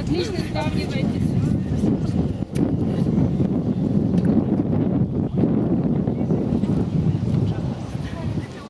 Отлично сравниваете